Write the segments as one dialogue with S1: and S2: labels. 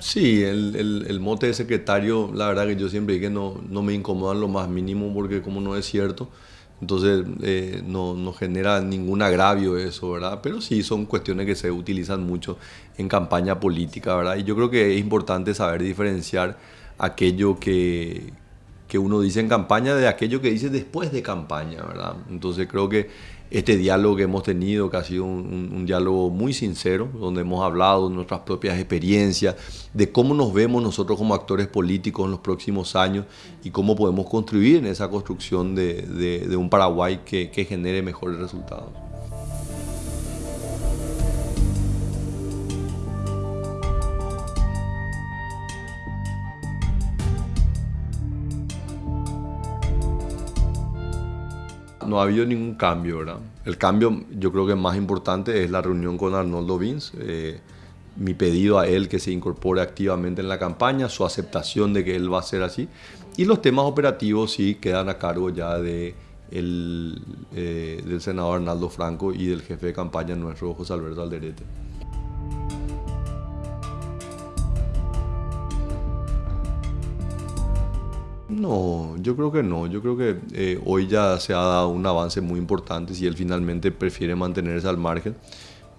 S1: Sí, el, mote de secretario, la verdad que yo siempre dije que no, no me incomoda lo más mínimo porque como no es cierto, entonces eh, no, no, genera ningún agravio eso, ¿verdad? Pero sí son cuestiones que se utilizan mucho en campaña política, ¿verdad? Y yo creo que es importante saber diferenciar aquello que, que uno dice en campaña de aquello que dice después de campaña, ¿verdad? Entonces creo que este diálogo que hemos tenido, que ha sido un, diálogo muy sincero, donde hemos hablado de nuestras propias experiencias, de cómo nos vemos nosotros como actores políticos en los próximos años y cómo podemos contribuir en esa construcción de, un Paraguay que genere mejores resultados. No ha habido ningún cambio, ¿verdad? El cambio yo creo que más importante es la reunión con Arnoldo Vins, eh, mi pedido a él que se incorpore activamente en la campaña, su aceptación de que él va a ser así, y los temas operativos sí quedan a cargo ya de eh, del senador Arnaldo Franco y del jefe de campaña nuestro José Alberto Alderete. No, yo creo que no. Yo creo que eh, hoy ya se ha dado un avance muy importante. Si él finalmente prefiere mantenerse al margen,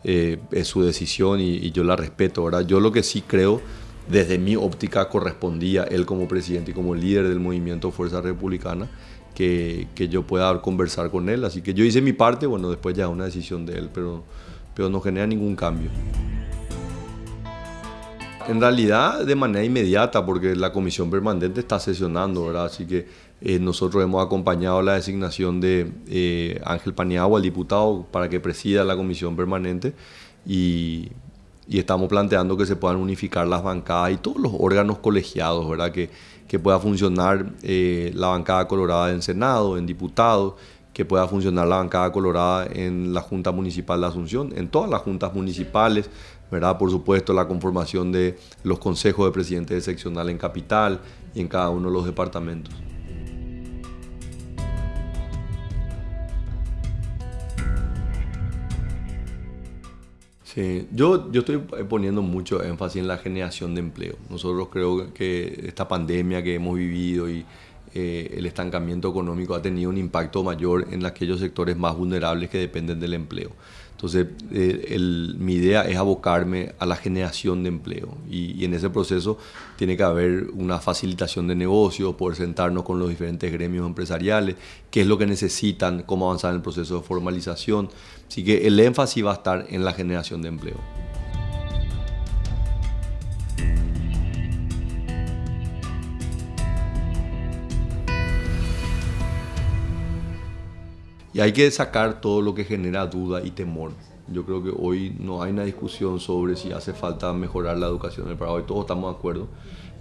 S1: eh, es su decisión y, yo la respeto. Ahora, yo lo que sí creo, desde mi óptica, correspondía él como presidente y como líder del movimiento Fuerza Republicana, que, que yo pueda conversar con él. Así que yo hice mi parte, bueno, después ya una decisión de él, pero, pero no genera ningún cambio. En realidad de manera inmediata, porque la comisión permanente está sesionando, ¿verdad? Así que eh, nosotros hemos acompañado la designación de eh, Ángel Paniagua, el diputado, para que presida la comisión permanente y, estamos planteando que se puedan unificar las bancadas y todos los órganos colegiados, ¿verdad? Que, que pueda funcionar eh, la bancada colorada en Senado, en diputados, que pueda funcionar la bancada colorada en la Junta Municipal de Asunción, en todas las juntas municipales, ¿verdad? Por supuesto, la conformación de los consejos de presidente de seccional en capital y en cada uno de los departamentos. Sí, yo, yo estoy poniendo mucho énfasis en la generación de empleo. Nosotros creo que esta pandemia que hemos vivido y eh, el estancamiento económico ha tenido un impacto mayor en aquellos sectores más vulnerables que dependen del empleo. Entonces, eh, mi idea es abocarme a la generación de empleo y, en ese proceso tiene que haber una facilitación de negocios, poder sentarnos con los diferentes gremios empresariales, qué es lo que necesitan, cómo avanzar en el proceso de formalización. Así que el énfasis va a estar en la generación de empleo. Y hay que sacar todo lo que genera duda y temor. Yo creo que hoy no hay una discusión sobre si hace falta mejorar la educación en el Paraguay, todos estamos de acuerdo.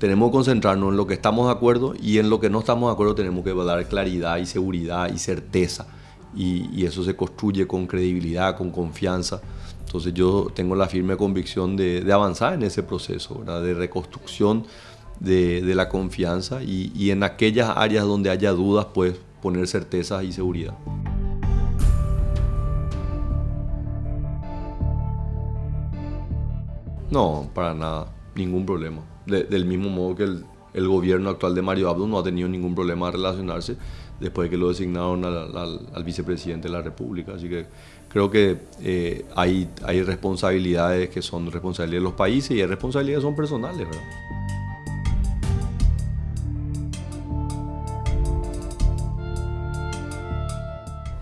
S1: Tenemos que concentrarnos en lo que estamos de acuerdo y en lo que no estamos de acuerdo tenemos que dar claridad y seguridad y certeza. Y, eso se construye con credibilidad, con confianza. Entonces yo tengo la firme convicción de, avanzar en ese proceso, de reconstrucción de, la confianza y, y en aquellas áreas donde haya dudas, pues poner certeza y seguridad. No, para nada, ningún problema. del mismo modo que el, gobierno actual de Mario Abdo no ha tenido ningún problema de relacionarse después de que lo designaron al, vicepresidente de la República. Así que creo que eh, hay, hay responsabilidades que son responsabilidades de los países y hay responsabilidades que son personales, ¿verdad?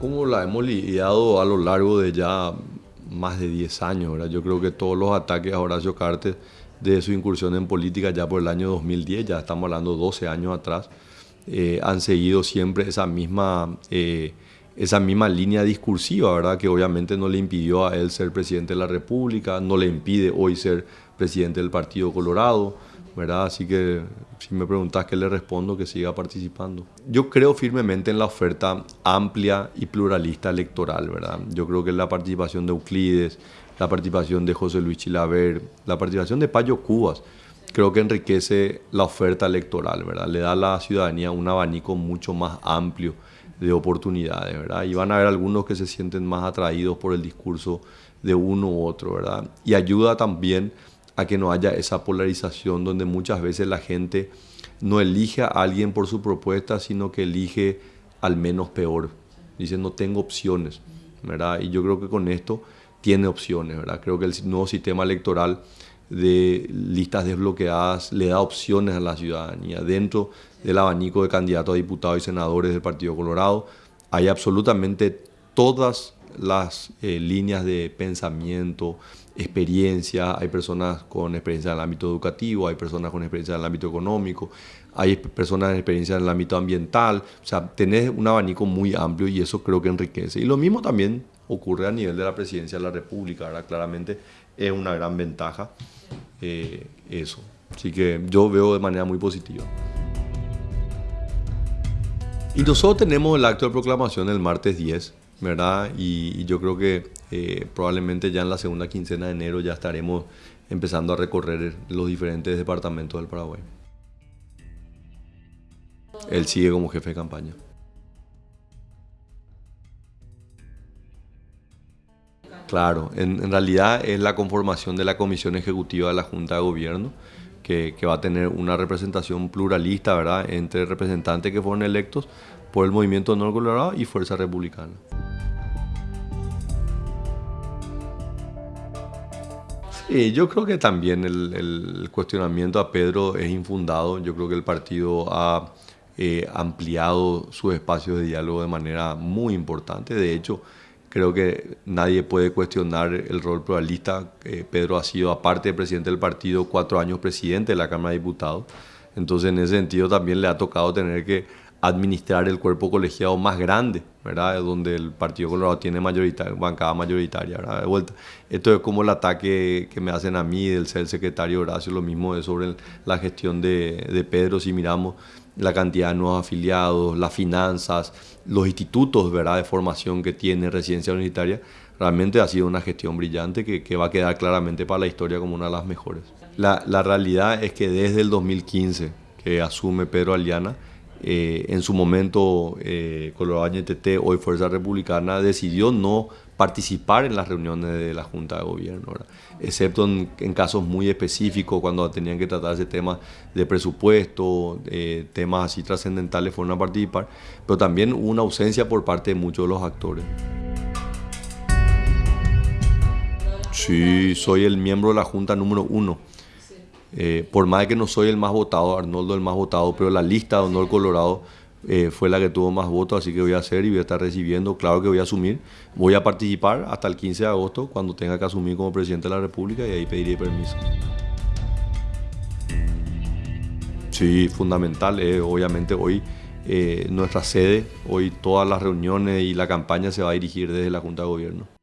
S1: Como la hemos lidiado a lo largo de ya más de 10 años. ¿verdad? Yo creo que todos los ataques a Horacio Cartes de su incursión en política ya por el año 2010, ya estamos hablando 12 años atrás, eh, han seguido siempre esa misma, eh, esa misma línea discursiva, ¿verdad? que obviamente no le impidió a él ser presidente de la República, no le impide hoy ser presidente del Partido Colorado. ¿Verdad? Así que si me preguntas qué le respondo, que siga participando. Yo creo firmemente en la oferta amplia y pluralista electoral, ¿verdad? Yo creo que la participación de Euclides, la participación de José Luis Chilaver, la participación de Payo Cubas, creo que enriquece la oferta electoral, ¿verdad? Le da a la ciudadanía un abanico mucho más amplio de oportunidades, ¿verdad? Y van a haber algunos que se sienten más atraídos por el discurso de uno u otro, ¿verdad? Y ayuda también a que no haya esa polarización donde muchas veces la gente no elige a alguien por su propuesta, sino que elige al menos peor. Dice, no tengo opciones, ¿verdad? Y yo creo que con esto tiene opciones, ¿verdad? Creo que el nuevo sistema electoral de listas desbloqueadas le da opciones a la ciudadanía. Dentro del abanico de candidatos a diputados y senadores del Partido Colorado hay absolutamente todas las eh, líneas de pensamiento, experiencia, hay personas con experiencia en el ámbito educativo, hay personas con experiencia en el ámbito económico, hay personas con experiencia en el ámbito ambiental, o sea, tenés un abanico muy amplio y eso creo que enriquece. Y lo mismo también ocurre a nivel de la presidencia de la República, ahora claramente es una gran ventaja eh, eso. Así que yo veo de manera muy positiva. Y nosotros tenemos el acto de proclamación el martes 10, ¿verdad? Y, yo creo que eh, probablemente ya en la segunda quincena de enero ya estaremos empezando a recorrer los diferentes departamentos del Paraguay. Él sigue como jefe de campaña. Claro, en, realidad es la conformación de la Comisión Ejecutiva de la Junta de Gobierno, que, va a tener una representación pluralista, ¿verdad?, entre representantes que fueron electos por el Movimiento Honor Colorado y Fuerza Republicana. Sí, yo creo que también el, cuestionamiento a Pedro es infundado. Yo creo que el partido ha eh, ampliado sus espacios de diálogo de manera muy importante. De hecho, Creo que nadie puede cuestionar el rol pluralista. Pedro ha sido, aparte de presidente del partido, cuatro años presidente de la Cámara de Diputados. Entonces, en ese sentido, también le ha tocado tener que administrar el cuerpo colegiado más grande, ¿verdad? Donde el Partido Colorado tiene mayoritaria, bancada mayoritaria, ¿verdad? De vuelta. Esto es como el ataque que me hacen a mí del ser secretario Horacio, lo mismo es sobre la gestión de, Pedro, si miramos la cantidad de nuevos afiliados, las finanzas, los institutos ¿verdad? de formación que tiene Residencia Universitaria, realmente ha sido una gestión brillante que, que, va a quedar claramente para la historia como una de las mejores. La, la realidad es que desde el 2015 que asume Pedro Aliana, eh, en su momento eh, Colorado NTT, hoy Fuerza Republicana, decidió no participar en las reuniones de la Junta de Gobierno, excepto en, casos muy específicos cuando tenían que tratarse temas de presupuesto, eh, temas así trascendentales fueron a participar, pero también hubo una ausencia por parte de muchos de los actores. Sí, soy el miembro de la Junta número uno. Eh, por más que no soy el más votado, Arnoldo el más votado, pero la lista de Honor Colorado eh, fue la que tuvo más votos, así que voy a hacer y voy a estar recibiendo. Claro que voy a asumir, voy a participar hasta el 15 de agosto cuando tenga que asumir como presidente de la República y ahí pediré permiso. Sí, fundamental. Eh, obviamente hoy nuestra sede, hoy todas las reuniones y la campaña se va a dirigir desde la Junta de Gobierno.